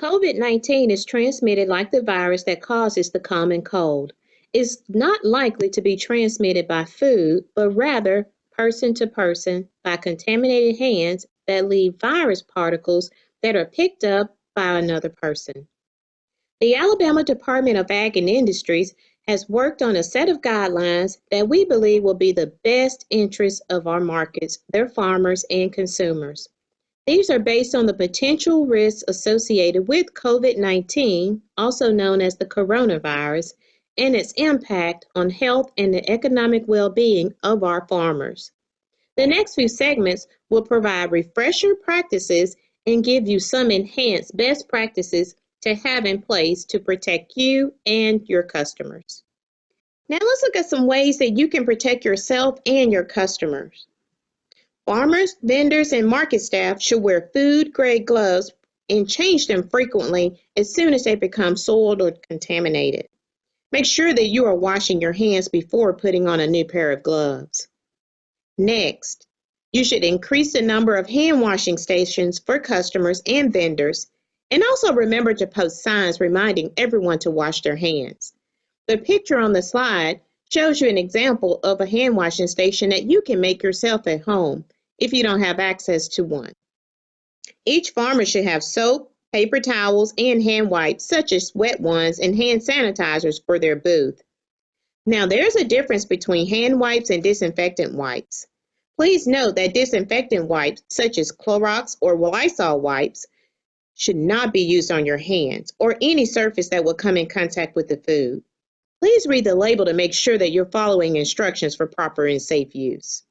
COVID 19 is transmitted like the virus that causes the common cold. It's not likely to be transmitted by food, but rather person to person by contaminated hands that leave virus particles that are picked up by another person. The Alabama Department of Ag and Industries has worked on a set of guidelines that we believe will be the best interest of our markets, their farmers, and consumers. These are based on the potential risks associated with COVID 19, also known as the coronavirus, and its impact on health and the economic well being of our farmers. The next few segments will provide refresher practices and give you some enhanced best practices to have in place to protect you and your customers. Now let's look at some ways that you can protect yourself and your customers. Farmers, vendors, and market staff should wear food grade gloves and change them frequently as soon as they become soiled or contaminated. Make sure that you are washing your hands before putting on a new pair of gloves. Next, you should increase the number of hand washing stations for customers and vendors, and also remember to post signs reminding everyone to wash their hands. The picture on the slide shows you an example of a hand washing station that you can make yourself at home if you don't have access to one. Each farmer should have soap, paper towels, and hand wipes, such as wet ones and hand sanitizers for their booth. Now, there's a difference between hand wipes and disinfectant wipes. Please note that disinfectant wipes, such as Clorox or Lysol wipes, should not be used on your hands or any surface that will come in contact with the food. Please read the label to make sure that you're following instructions for proper and safe use.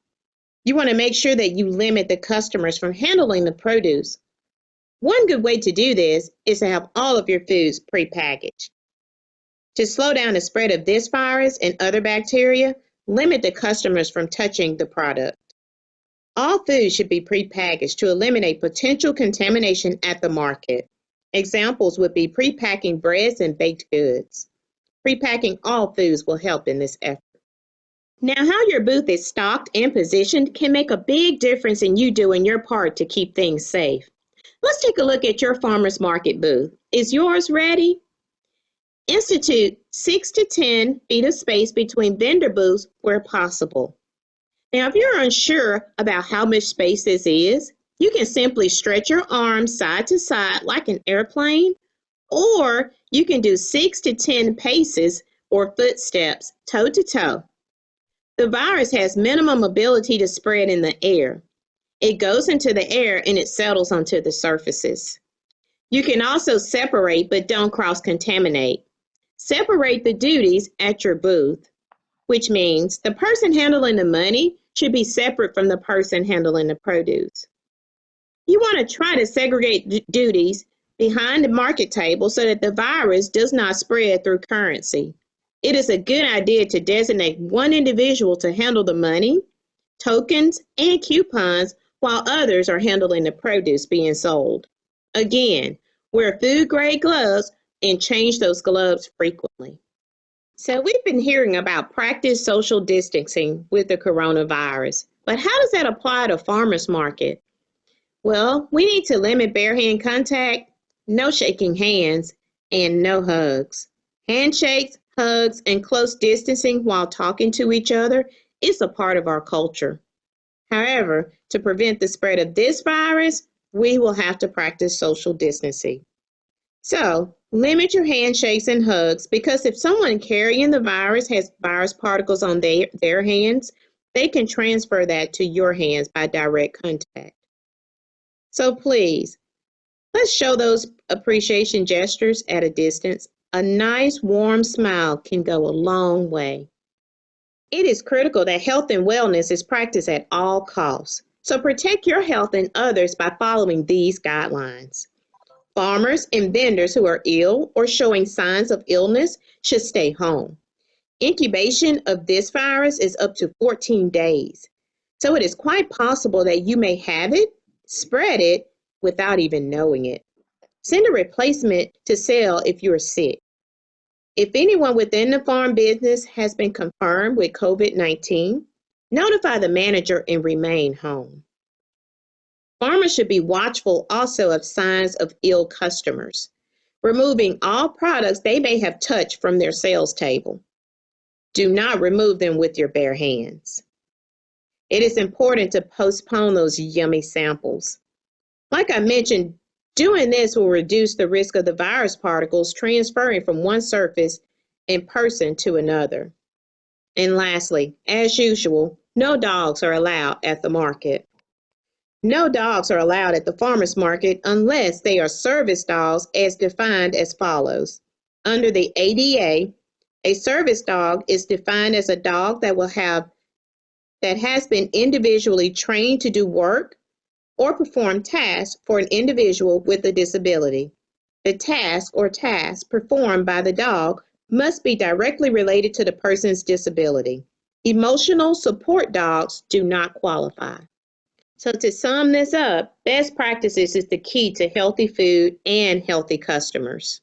You want to make sure that you limit the customers from handling the produce. One good way to do this is to have all of your foods prepackaged. To slow down the spread of this virus and other bacteria, limit the customers from touching the product. All foods should be prepackaged to eliminate potential contamination at the market. Examples would be prepacking breads and baked goods. Prepacking all foods will help in this effort. Now, how your booth is stocked and positioned can make a big difference in you doing your part to keep things safe. Let's take a look at your farmer's market booth. Is yours ready? Institute 6 to 10 feet of space between vendor booths where possible. Now, if you're unsure about how much space this is, you can simply stretch your arms side to side like an airplane, or you can do six to 10 paces or footsteps toe to toe. The virus has minimum ability to spread in the air. It goes into the air and it settles onto the surfaces. You can also separate but don't cross contaminate. Separate the duties at your booth, which means the person handling the money should be separate from the person handling the produce. You want to try to segregate duties behind the market table so that the virus does not spread through currency. It is a good idea to designate one individual to handle the money, tokens, and coupons while others are handling the produce being sold. Again, wear food grade gloves and change those gloves frequently. So we've been hearing about practice social distancing with the coronavirus, but how does that apply to farmers market? Well, we need to limit bare hand contact, no shaking hands, and no hugs. Handshakes, hugs, and close distancing while talking to each other is a part of our culture. However, to prevent the spread of this virus, we will have to practice social distancing. So, limit your handshakes and hugs because if someone carrying the virus has virus particles on their, their hands, they can transfer that to your hands by direct contact. So please, let's show those appreciation gestures at a distance. A nice warm smile can go a long way. It is critical that health and wellness is practiced at all costs. So protect your health and others by following these guidelines. Farmers and vendors who are ill or showing signs of illness should stay home. Incubation of this virus is up to 14 days. So it is quite possible that you may have it, spread it, without even knowing it. Send a replacement to sell if you're sick. If anyone within the farm business has been confirmed with COVID 19, notify the manager and remain home. Farmers should be watchful also of signs of ill customers. removing all products they may have touched from their sales table. Do not remove them with your bare hands. It is important to postpone those yummy samples. Like I mentioned, doing this will reduce the risk of the virus particles transferring from one surface and person to another. And lastly, as usual, no dogs are allowed at the market. No dogs are allowed at the farmer's market unless they are service dogs as defined as follows. Under the ADA, a service dog is defined as a dog that will have that has been individually trained to do work or perform tasks for an individual with a disability. The task or tasks performed by the dog must be directly related to the person's disability. Emotional support dogs do not qualify. So to sum this up, best practices is the key to healthy food and healthy customers.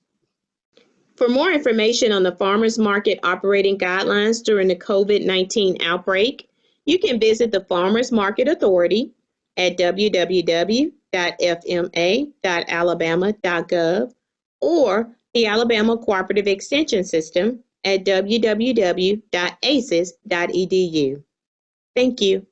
For more information on the farmers market operating guidelines during the COVID-19 outbreak, you can visit the Farmers Market Authority at www.fma.alabama.gov or the Alabama Cooperative Extension System at www.aces.edu. Thank you.